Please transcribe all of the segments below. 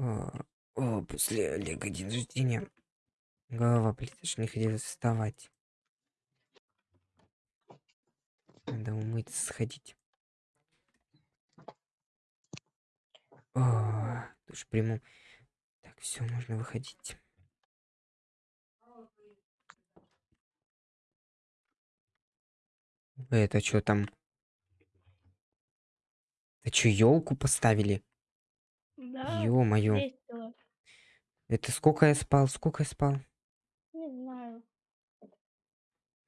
О, о, после Олега день рождения. Голова болит, аж не хотелось вставать. Надо умыться, сходить. Душ приму. Так, все, можно выходить. Это что там? Это что, елку поставили? Да, Ё-моё. весело. Это сколько я спал? Сколько я спал? Не знаю.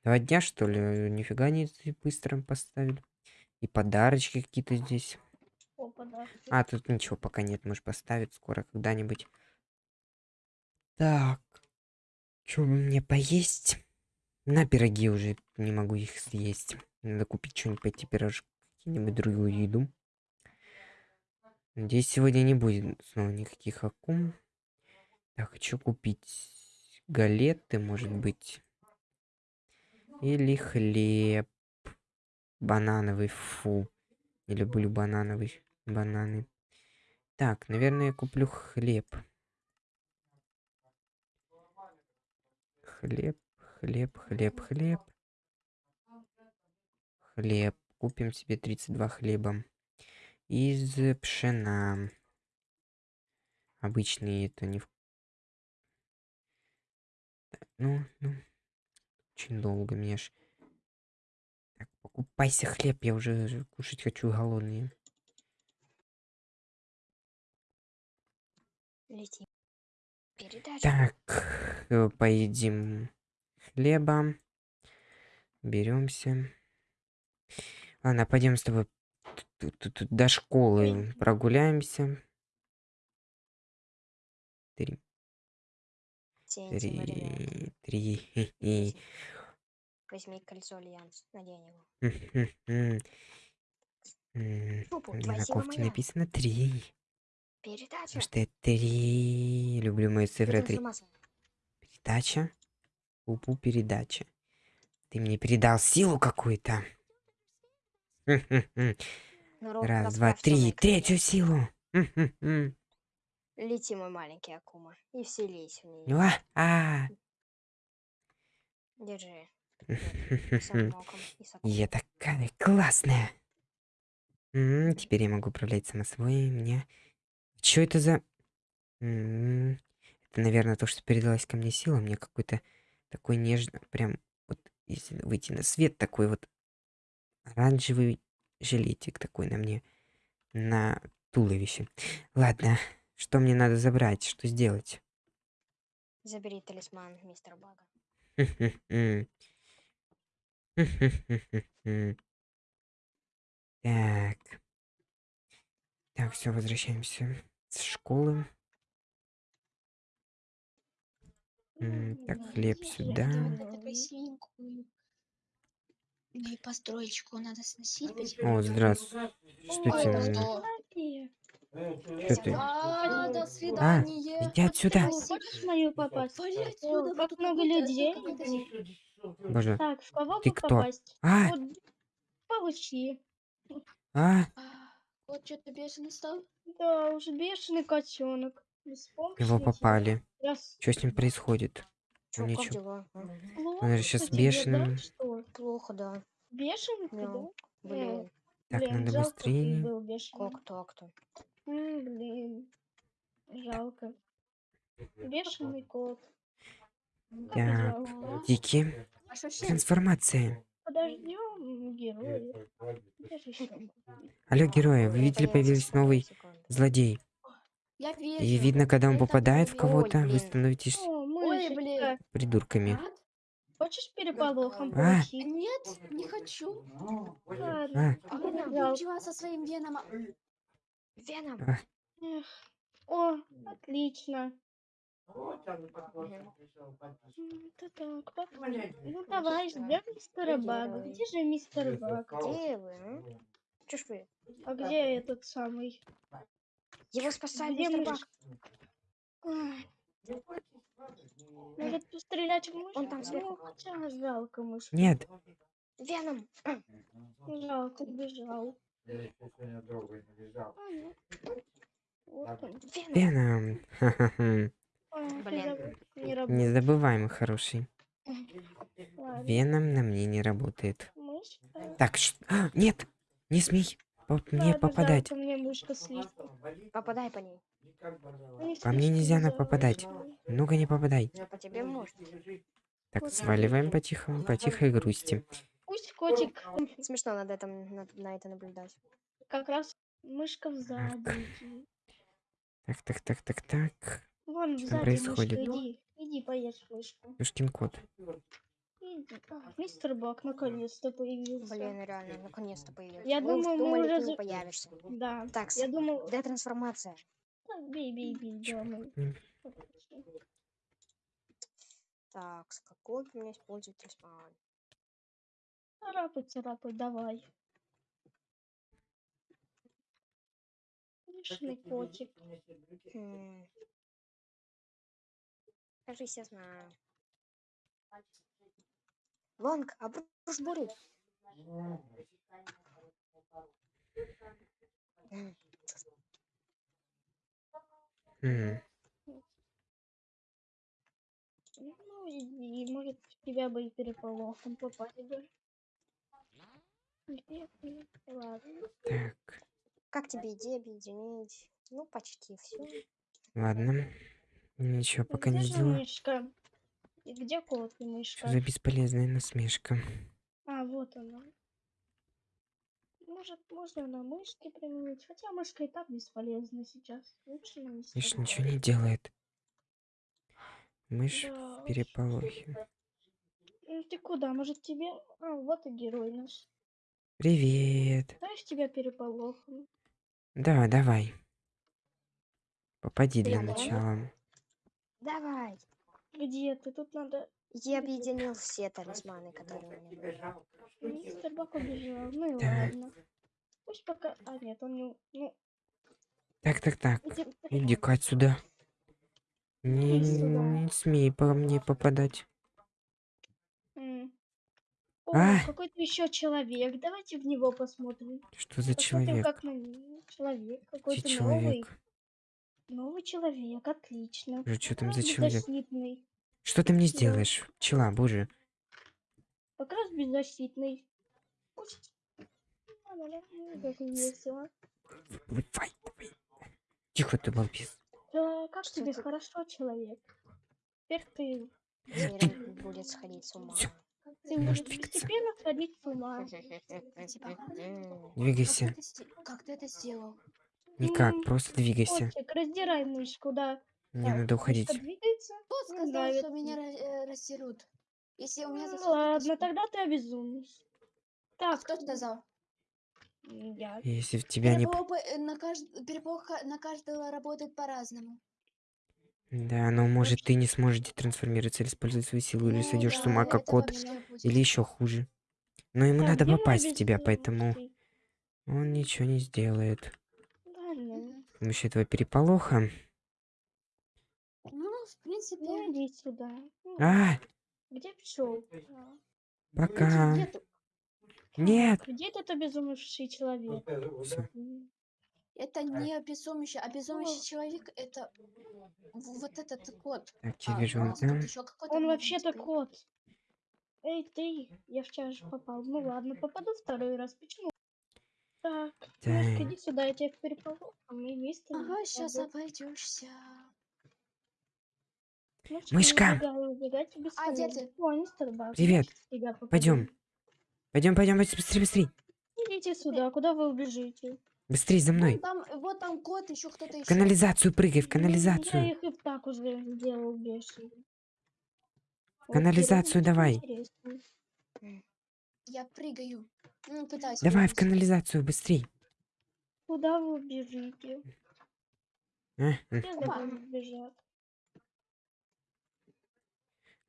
Два дня, что ли? Нифига не ты быстро поставили. И подарочки какие-то здесь. О, подарки. А, тут ничего пока нет, может поставить скоро когда-нибудь. Так. Что мне поесть? На пироги уже не могу их съесть. Надо купить что-нибудь, пойти пирожки, какие-нибудь другую еду. Надеюсь, сегодня не будет снова никаких акум. Я хочу купить галеты, может быть. Или хлеб. Банановый, фу. Не люблю банановый, бананы. Так, наверное, я куплю хлеб. Хлеб, хлеб, хлеб, хлеб. Хлеб. Купим себе 32 хлеба. Из пшена. Обычный это не... в- Так, Ну, ну. Очень долго мне ж... Так, покупайся хлеб, я уже кушать хочу голодный. Летим. Передача. Так, э, поедим хлеба. Беремся. Ладно, пойдем с тобой тут- до школы прогуляемся. Три, три, три. Возьми кольцо Альянс. Надень его. На кофте написано три. Передача. Потому что я три. Люблю мои цифры три. Передача. Пупу передача. Ты мне передал силу какую-то. Народ, Раз, два, три. Третью силу. Лети, мой маленький Акума. И вселись в нее. Ну, а, а. Держи. Я такая классная. Теперь я могу управлять само собой. Мне... Что это за... Это, наверное, то, что передалась ко мне сила. Мне какой-то такой нежный... Прям вот если выйти на свет, такой вот оранжевый жилетик такой на мне. На туловище. Ладно, что мне надо забрать? Что сделать? Забери талисман мистера Бага. Так. Так, все, возвращаемся с школы. Так, хлеб сюда. И построечку надо сносить. О, здравствуй. Что Ой, тебе? да надо? что? Ты? А, до А, свидания. иди отсюда. Хочешь в мою попасть? Пойди О, отсюда, как много людей. Боже. Так, в кого Ты кто? попасть? А, Вот, получи. а, А, Вот что-то бешеный стал. Да, уж бешеный котенок. его попали. Раз. Что с ним происходит? Чё, Ну, как ничего. дела? а? Плохо Он же щас тебе, бешеным. Да? Плохо, да. Бешеный Да. да? Блин, Так, Блин, надо жалко, быстрее. как так-то? Блин, жалко. Бешеный кот. Как Так. Дикий. А? Трансформация. Подождем героя. Алло, герои, вы видели, появился новый злодей. И видно, когда он попадает в кого-то, вы становитесь О, Ой, блин. придурками. А? Хочешь переполохом А. Нет, не хочу. Ладно. А, А нам пчела со своим веном. Веном. а, Эх. О, отлично. Это так, пап. Ну давай, ждем мистера Бага. Где же мистер Баг? Где вы, а? Ж вы? А где этот самый? Его спасает Где мистер мышь? Может пострелять в мышь? Он там Ну, сверху. хотя жалко мышь. Нет, Веном. Жалко, бежал. Веном. Блин. Не забываем, хороший. Веном на мне не работает. Мышка. Так, ш- а, нет, не смей по мне попадать. мне мышка слишком. Попадай по ней. Они По мне нельзя на попадать. заводчивые. Ну-ка, не попадай. Но по тебе может. Так, сваливаем потихо, по тихой грусти. Пусть котик Смешно над этим, на, на это наблюдать. как раз мышка в заднике. Так, так, так, так, так. Вон Что сзади происходит? мышка, иди. Иди поешь мышку. Юшкин кот. Мистер Бак наконец-то появился. Блин, реально, наконец-то появился. Я думаю, мы уже ты не появишься. Да. Так, Я думал, где трансформация? так, бей, бей, бей, М. Так, с какой у меня использовать трансформацию? Царапай, царапай, давай. Лишний котик. Хм. Кажись, я знаю. Лонг, обрушь бурю. М, М, Ну, и, и, может, тебя бы и переполохом попали бы. Ладно. Так, Как тебе идея объединить? Ну, почти все. ладно. Ничего пока не сделаю. И где кот и Что мышка? за бесполезная насмешка? А, вот она. Может, можно на мышке применить? Хотя мышка и так бесполезна сейчас. Лучше на Миш Бака. ничего не делает. Мышь Да в переполохе. Ну ты куда? Может тебе... А, вот и герой наш. Привет. Знаешь, тебя переполохом. Да, давай. Попади для Привет. начала. Давай. Где ты? Тут надо... Я объединил все талисманы, которые у меня были. Мистер Бак убежал. Ну и ладно. Пусть пока... А, нет, он не... Ну, Так, так, так. иди... Иди-ка отсюда. Не, не смей по мне попадать. О, А! какой-то еще человек. Давайте в него посмотрим. Что за Посмотрим, человек? как на него. Человек. Какой-то новый. Новый человек. Отлично. Боже, что там Как за раз человек? беззащитный. Что ты мне сделаешь? Пчела, боже. Как раз беззащитный. Пусть. Да-да-да, ну, Как весело. Выплывай, давай. Тихо ты, балбес. Да, как Что тебе ты- хорошо, человек? Теперь ты, Теперь он будет сходить с ума. Всё. ты можешь постепенно сходить с ума. Двигайся. Как как ты это сделал? Никак, М, просто двигайся. Котик, раздирай мышку, да. Мне Так, надо уходить. Кто сказал, что меня э, рассерут? Если у меня Ну ладно, тогда ты обезумишь. Так, Кто сказал? я. Если в тебя не... п- Переполох, э, на, кажд... переполох на каждого работает по-разному. Да, но может ты не сможешь детрансформироваться или использовать свою силу, или Ну сойдешь с да, ума, как кот, или еще хуже. Но ему Так, надо попасть в тебя, поэтому он ничего не сделает. Помощью этого переполоха. Ну, в принципе, Ну иди сюда. Ну, А, Где пчел? пока. нету. Нет. Где этот обезумевший человек? Всё. Это не обезумящий. Обезумящий Ну. человек это вот этот кот. Так, я А, вижу тут там. Он вообще-то кот. Эй, ты, я в чаш попал. Ну ладно, попаду второй раз. Почему? Так, Мишка, Так. иди сюда, я тебя переполох, а мы вместе. Ага, сейчас обойдешься. Мышка, Мышка! А, где ты? Привет. в. Пойдем. Пойдем, пойдем, быстрее, быстрее. Идите сюда, куда вы убежите? Быстрее за Вон мной. там, вот там кот, еще кто-то В еще. канализацию прыгай, в Ну, канализацию. Я их и так уже сделал бешеный. Канализацию давай. интересно. Я прыгаю. Ну, пытаюсь. Давай в канализацию, быстрей. Куда вы бежите? А, бежат.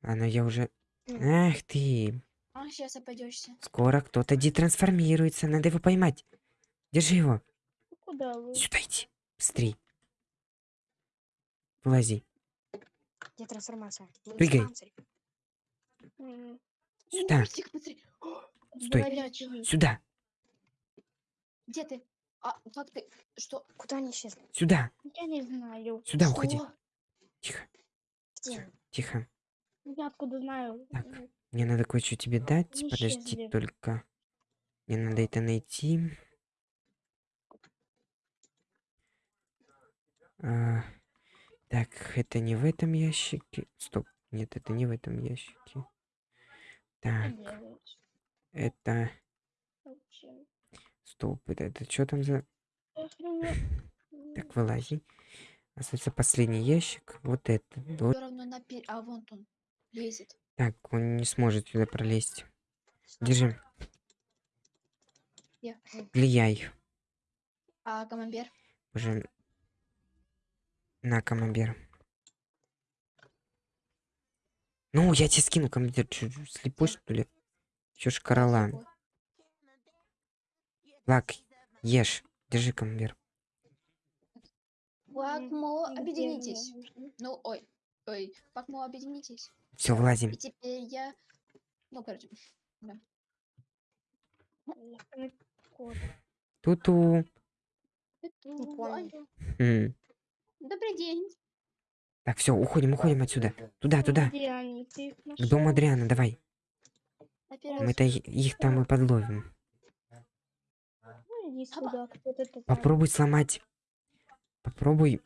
Ладно, я уже... Ах ты. А, сейчас обойдешься. Скоро кто-то детрансформируется. Надо его поймать. Держи его. Ну, Куда вы? Сюда иди. Быстрей. Вылази. Где трансформация? Прыгай. Сюда. Ужастик, смотри. Стой. горячий. Сюда. Где ты? А, как ты? Что? Куда они исчезли? Сюда. Я не знаю. Сюда уходи. Что? Тихо, Где? тихо. Я откуда знаю? Так. Мне надо кое-что тебе дать. Они Подожди исчезли. только. Мне надо это найти. А, так, это не в этом ящике. Стоп. Нет, это не в этом ящике. Так, это... Стоп, это, это что там за... Так, вылази. Остается последний ящик. Вот это. Вот А вон он лезет. так, он не сможет сюда пролезть. Держи. Влияй. А камамбер? Уже на камамбер. Ну, я тебе скину камамбер. Чё, слепой, что ли? Чё ж корола? Слепой. Лак, ешь. Держи камамбер. Пакмо, объединитесь. Ну, ой, ой, Пакмо, объединитесь. Все, вылазим. И теперь я... Ну, короче. Кот. Ту-ту. Не понял. М. Добрый день. Так, все, уходим, уходим отсюда. Туда, туда. К дому? Адриана, давай. Мы-то их там и подловим. Ну. Попробуй сломать. Попробуй.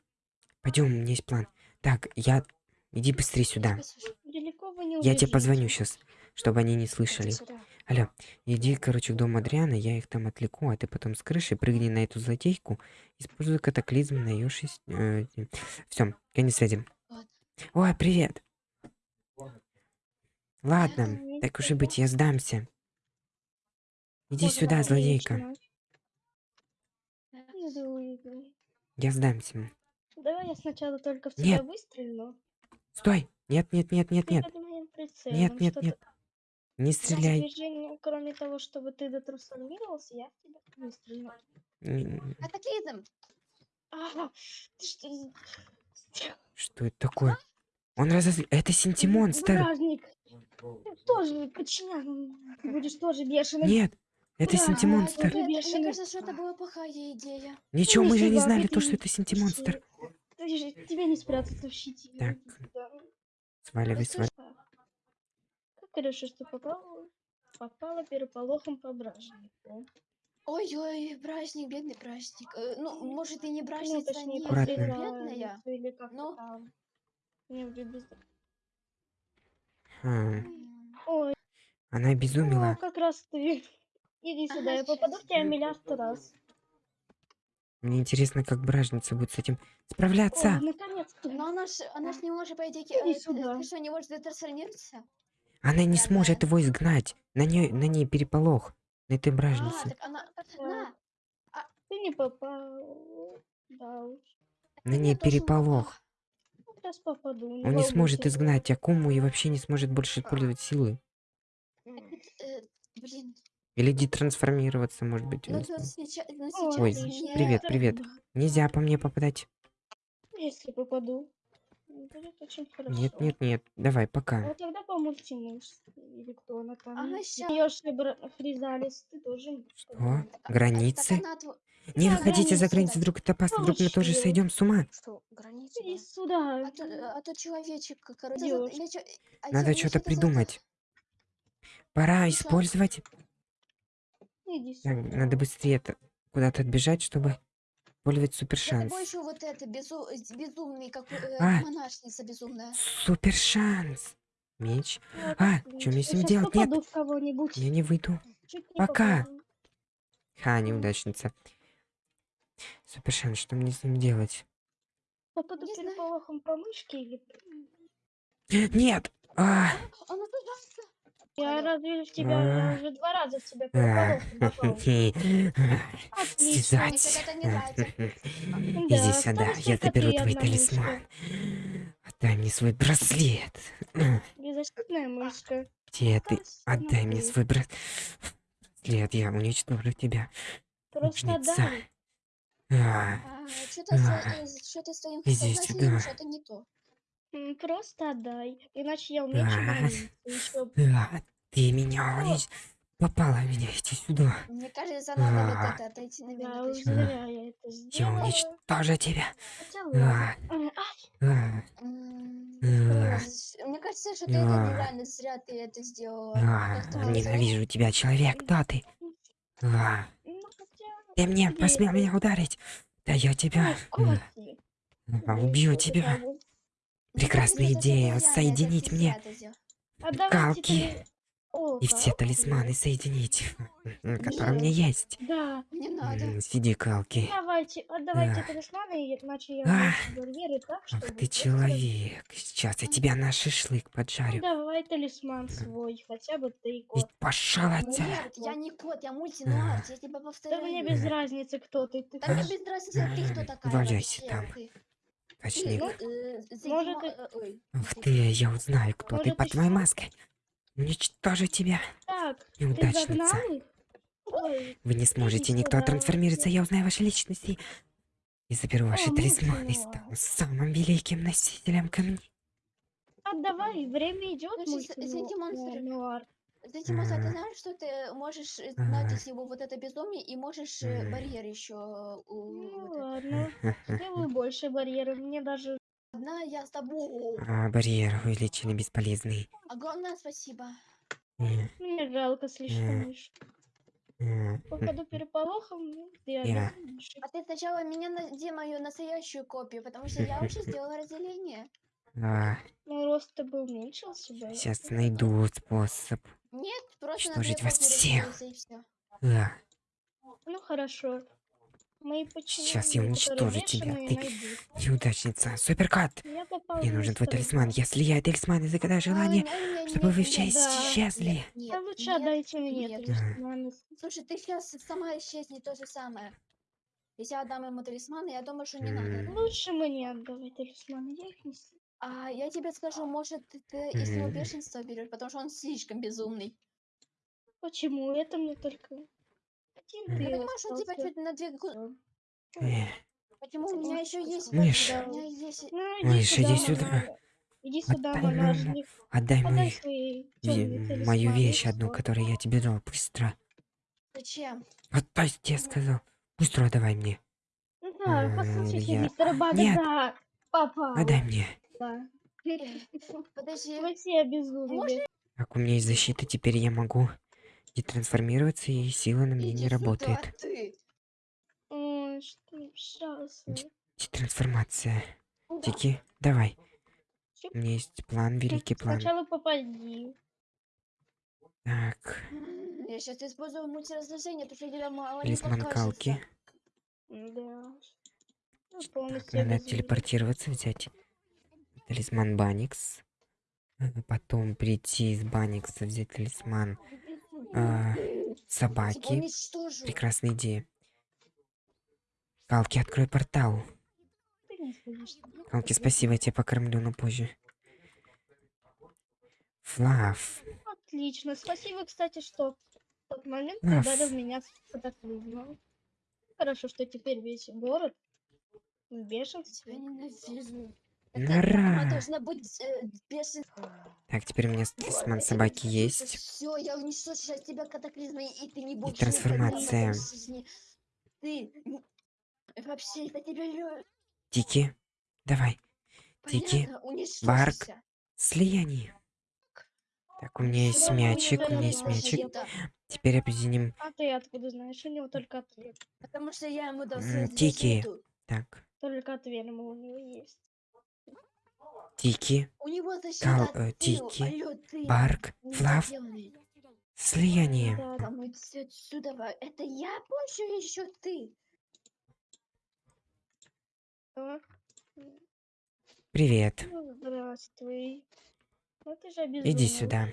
Пойдем, у меня есть план. Так, я... Иди быстрее сюда. Я тебе позвоню сейчас, чтобы они не слышали. Алло, иди, короче, к дому Адриана, я их там отвлеку, а ты потом с крыши прыгни на эту злодейку, используй катаклизм на ее шесть... Все, конец связи. Ой, привет. Ладно, так уж и быть, я сдамся. Иди сюда, злодейка. Я сдамся. Давай я сначала только в Нет. тебя выстрелю. Стой! Нет, нет, нет, нет, нет. Нет, нет, нет. Не стреляй. Движение, кроме того, чтобы ты дотрансформировался, я в тебя выстрелю. М, Катаклизм. Ага, ты что? за- Что это такое? Он разозли... Это синтимонстр! Бражник. Ты тоже подчинян. Ты будешь тоже бешеный. Нет! Это Ура! синтимонстр! Нет, мне бешеный. кажется, что это была плохая идея. Ничего, мы же не знали то, что не- это синтимонстр. Ты же, тебе не спрятаться в щите. Так. Сваливай, сваливай. Хорошо, что попала, попала переполохом по бражнику. Ой-ой, праздник, бедный праздник. Э, Ну, может, и не Ну, праздница, точнее, не бедная. Или как Ну. там. Не, вроде без- А, М, Ой, Она обезумела. как раз ты. Иди сюда, я попаду в тебя миллиард раз. Мне интересно, как бражница будет с этим О, справляться. наконец-то. Но она ж, она ж не может, по идее, Иди э, ты- сюда. ты что, не может трансформироваться? Она не сможет его изгнать. На ней, на ней переполох. На этой А, бражнице. так она... На, Ты не попал. Да уж. На ней переполох. Сейчас попаду. Он не сможет изгнать Акуму и вообще не сможет больше использовать силы. Э, блин, Или детрансформироваться, может быть. ну, сейчас, ну, сейчас Ой, привет, привет. Нельзя по мне попадать. Если попаду. Будет очень хорошо. Нет, нет, нет. Давай, пока. вот тогда по мультимуш. Или кто она там. Ага, ща. Даешь Хризалис, ты тоже. Что? Так, так Границы? она Не Да, выходите за границы, границы, да. вдруг это опасно, вдруг мы тоже сойдем с ума. Что, граница? Иди да? сюда. А то, а то человечек, короче, я чё- а Надо что-то придумать. Пора Ну, щас. использовать. Иди Так, сюда. надо быстрее куда-то отбежать, чтобы использовать супер Я шанс. больше вот это безу... безумный, как э, А. монашница безумная. Супер шанс. Меч. А, чё мне с ним делать? Нет. попаду в кого-нибудь. Я не выйду. Не Пока. попаду. Ха, неудачница. Супер шанс, что мне с ним делать? Попаду Не переполохом по мышке или... Нет! А, Она тужается. Я разве в тебя... А. Я уже два раза в тебя а. Связать. Иди Да, сюда, я заберу ты твой талисман. Отдай мне свой браслет. Беззащитная мышка. Где ты? Отдай мне свой браслет. Я уничтожу тебя. Просто Мученица. дай. А, что-то А. с твоим Иди сознательным сюда. что-то не то. М, Просто отдай. Иначе я. Еще а, Ты меня уничтожил. Попала в меня, иди сюда. Мне кажется, надо вот А. это отойти на Да, минуточку. зря я это Я сделала. уничтожу тебя. Хотя А. А, а, М, а, Мне кажется, что ты это А. нереально зря ты это сделала. Как ты назвала? Ненавижу тебя, человек. Кто ты? А, ну, хотя... Ты мне посмел меня ударить. Да я тебя Ой, м, Коти. а, Да убью тебя. Прекрасная идея соединить мне Калки. и все талисманы соединить, которые у меня есть. Да. Не надо. Сиди, Калки. Давайте, отдавайте талисманы, иначе я так, Ах ты человек. Сейчас я тебя на шашлык поджарю. давай талисман свой, хотя бы ты, И кот. пошел отсюда. Нет, я не кот, я мультинуар, я тебя Да повторяю. мне без разницы, кто ты. Да мне без разницы, ты кто такая валяйся там. Точник. Ты, э, Может, э, Ух ты, я узнаю, кто ты Может, под ты твоей что? маской. Уничтожу тебя, Так, неудачница. Вы не сможете никто трансформироваться, я узнаю ваши личности. И заберу ваши талисманы и стану самым великим носителем камней. отдавай, время идет, Ну, среди монстров. Зайди, Маса, ты знаешь, что ты можешь э, знать из него вот это безумие и можешь э, барьер еще Ну ладно, сделаю больше барьеров. Мне даже... Одна я с тобой. А, барьер увеличили бесполезный. Огромное спасибо. Мне жалко слишком м, Походу переполохом, ну, реально. меньше. А ты сначала меня найди мою настоящую копию, потому что я уже сделала разделение. а, Ну, рост-то бы уменьшился бы. Сейчас найду способ. Нет, просто Уничтожить вас всех. разделился и все. А, Ну, хорошо. Мои Сейчас я уничтожу тебя, ты- найдут. неудачница. Попал Мне нужен твой талисман. Кот. Я талисман и загадаю желание, чтобы вы все да. исчезли. Да лучше отдайте мне нет. талисманы. Слушай, ты сейчас сама исчезни то же самое. Если я отдам ему талисманы, я думаю, что не надо. Лучше мне отдавай талисманы, я их не А я тебе скажу, может, ты, ты из него Мгм. бешенство берешь, потому что он слишком безумный. Почему? Это мне только... Один Мгм. ты Я понимаю, что у тебя остался. чуть на две... гу- Почему у меня еще есть... Мышь. У меня есть... Ну, Мышь, иди сюда. Иди сюда, Отдай мою- монажник. Отдай Отдай мою, свои мою талисманы, вещь одну, которую я тебе дал. Быстро. Зачем? Отдай, я сказал. Быстро давай мне. Ну Да, М, послушайте, я- мистер Бага, Нет. да. Папа. Отдай мне. Подожди. Вы все обезумели. Так, у меня есть защита, теперь я могу детрансформироваться, и сила на мне иди не сюда, работает. ты. Ой, что. Да. Тики, давай. Чип. У меня есть план, великий план. Сначала попади. Так, Я сейчас использую мультиразложение, потому что я мало покажется. Калки. Да. Ну, Так, надо телепортироваться, взять талисман Баникс. э, Потом прийти из Баникса, взять талисман тебя собаки. Прекрасная идея. Калки, открой портал. Калки, спасибо, я тебя покормлю, но позже. Флав. Отлично. Спасибо, кстати, что в тот момент Аф. ударил меня с катаклизмом. Хорошо, что теперь весь город бешенстве. тебя ненавижу. Нора. Должна быть э, бешен... Так, теперь у меня талисман собаки есть. Все, я уничтожу сейчас тебя катаклизмой, и ты не будешь трансформация. в жизни. Ты вообще, я тебя Тики, давай. Тики. Барк. Слияние. Так, у меня есть мячик, у меня есть мячик. Теперь объединим. А ты откуда знаешь? У него только ответ. Потому что я ему дал Тики. Так, Только ответ ему у него есть. Тики, Кал- э. Тики, Барк, Флав, слияние. Да, мы отсюда. Это я больше или еще ты? Привет. Ну, здравствуй. Ну Иди сюда.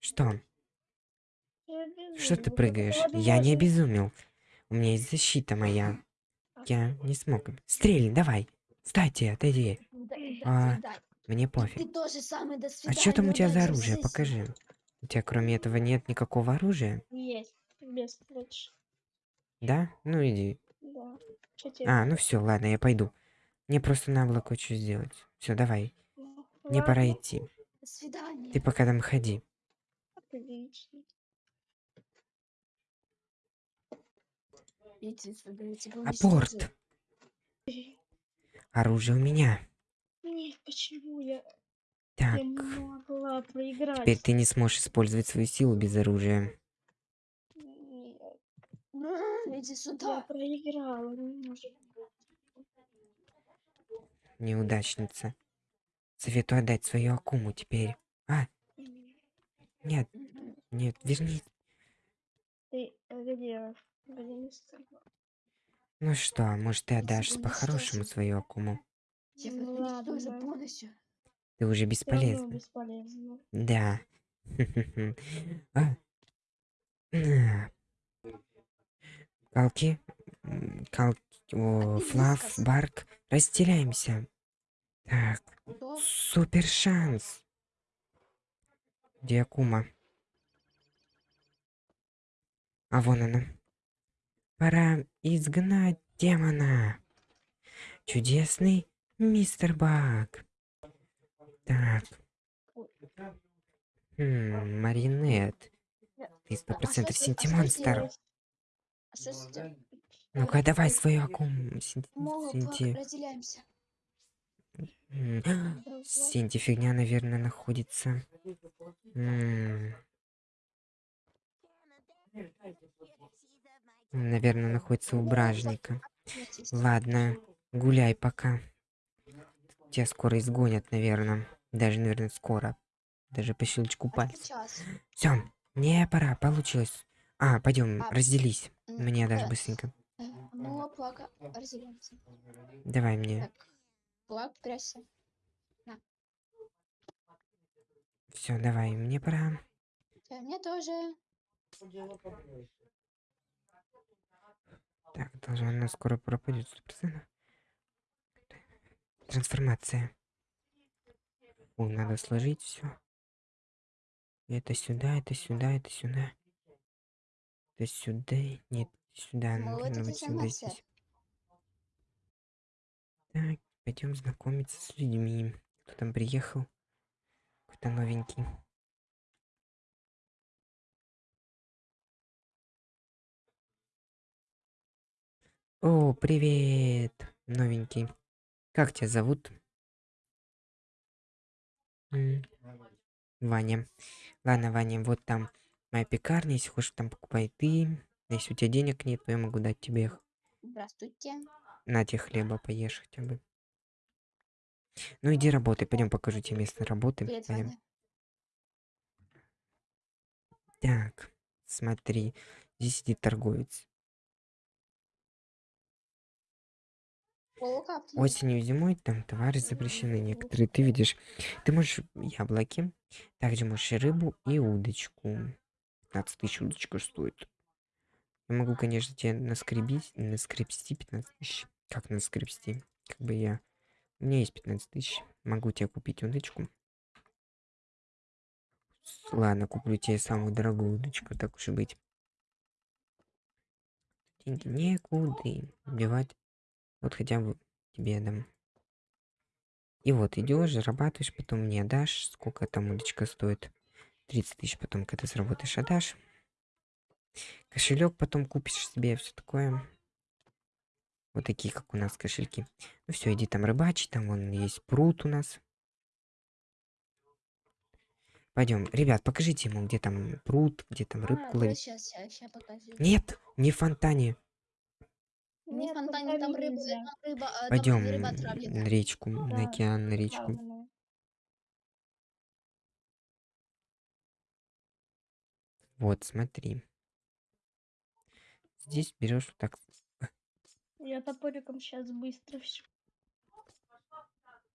Что? Что ты прыгаешь? Я не обезумел. У меня есть защита моя. Я не смог. Стрельни, давай. Кстати, отойди а, мне пофиг. а что там у тебя за оружие? Покажи. У тебя кроме этого нет никакого оружия? Есть, без лучше. Да? Ну иди. Да. А, ну все, ладно, я пойду. Мне просто на облако что сделать. Все, давай. Ну, Мне пора идти. До свидания. Ты пока там ходи. Отлично. Апорт. Оружие у меня. Нет, почему я, Так, я могла проиграть? теперь ты не сможешь использовать свою силу без оружия. Нет, Иди я сюда. проиграла, не может быть. Неудачница. Советую отдать свою Акуму теперь. А, нет, нет, верни. Ты где? Ну что, может ты Я отдашь по-хорошему свою Акуму? Я Ну ладно. полностью. Ты уже бесполезна. бесполезно. Да. А. На. Калки. Калки. Флав. Барк. Разделяемся. Так. Супер шанс. Где Акума? А вон она. Пора изгнать демона. Чудесный мистер Баг. Так. Хм, Маринет. Ты сто процентов что с- Синти что Монстр. сделать? Что с этим? Ну-ка, давай свою Мова, Синти. Синти фигня, наверное, находится. Наверное, находится у бражника. Ладно, гуляй пока. Тебя скоро изгонят, наверное. Даже, наверное, скоро. Даже по щелчку А пальца. Все, мне пора, получилось. А, пойдем, А, разделись. Мне даже э, быстренько. э, Ну, плака, разделяемся. Давай мне. Так. Плак. Все, давай, мне пора. Э, Мне тоже. Так, должна она скоро пропадет. 100%. Трансформация. О, надо сложить все. Это сюда, это сюда, это сюда. Это сюда. Нет, сюда. Ну, Ну, вот сюда здесь. Так, пойдем знакомиться с людьми. Кто там приехал? Кто новенький? О, привет, новенький. Как тебя зовут? Ваня. Ладно, Ваня, вот там моя пекарня, если хочешь, там покупай ты. Если у тебя денег нет, то я могу дать тебе их. Здравствуйте. На тебе хлеба поешь хотя бы. Ну иди работай, пойдем покажу тебе место работы. Привет, Пойдем. Ваня. Так, смотри, здесь сидит торговец. Осенью и зимой там товары запрещены некоторые. Ты видишь, ты можешь яблоки, также можешь рыбу и удочку. 15 тысяч удочка стоит. Я могу, конечно, тебе наскребить, наскребсти 15 тысяч. Как наскребсти? Как бы я... У меня есть 15 тысяч. Могу тебе купить удочку. Ладно, куплю тебе самую дорогую удочку, так уж и быть. Деньги некуда девать. Вот хотя бы тебе дам. И вот идешь, зарабатываешь, потом мне дашь. Сколько там удочка стоит? 30 тысяч потом, когда заработаешь, отдашь. Кошелек потом купишь себе, все такое. Вот такие, как у нас кошельки. Ну все, иди там рыбачить, там вон есть пруд у нас. Пойдем, ребят, покажите ему, где там пруд, где там рыбку ловить. Сейчас, сейчас покажу. Нет, не в фонтане. Не Нет, фонтане, там рыба, нельзя. там рыба, там Пойдем рыба на речку, на Да, океан, на речку. Правильно. Вот, смотри. Здесь берешь вот так. Я топориком сейчас быстро все.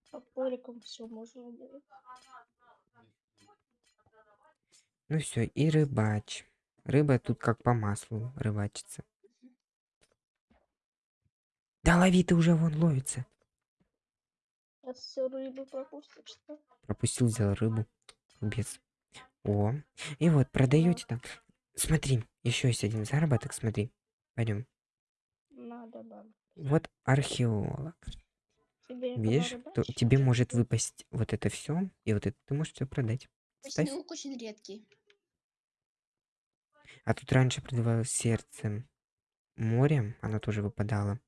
Топориком все можно делать. Ну все, и рыбач. Рыба тут как по маслу рыбачится. Да лови ты уже вон ловится. Сейчас все рыбы пропустишь, что? Пропустил, взял рыбу. Без. О. И вот, продаете там. Смотри, еще есть один заработок, смотри. Пойдем. Надо, да. Вот археолог. Тебе Видишь, надо то тебе может выпасть вот это все, и вот это ты можешь все продать. Ставь. очень редкий. А тут раньше продавалось сердце. море, оно тоже выпадало.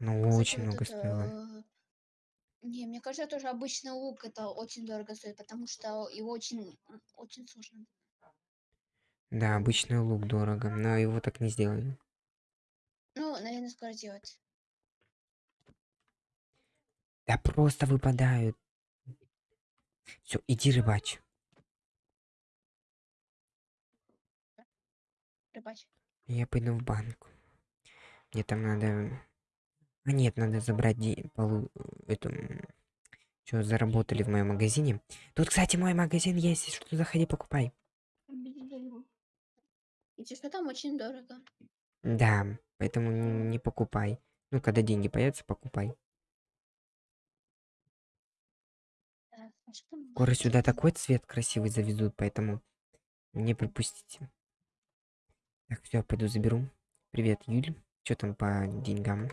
Оно Кстати, очень много стоило. э, Не, мне кажется, тоже обычный лук это очень дорого стоит, потому что его очень, очень сложно. Да, обычный лук дорого, но его так не сделали. Ну, наверное, скоро делать. Да просто выпадают. Все, иди рыбачь. Рыбачь. Я пойду в банк. Мне там надо... А нет, надо забрать де... полу... эту... Что заработали в моем магазине. Тут, кстати, мой магазин есть. Если что, заходи, покупай. Если что, там очень дорого. Да, поэтому не покупай. Ну, когда деньги появятся, покупай. А Скоро сюда такой цвет красивый завезут, поэтому не пропустите. Так, все, пойду заберу. Привет, Юль. Что там по деньгам?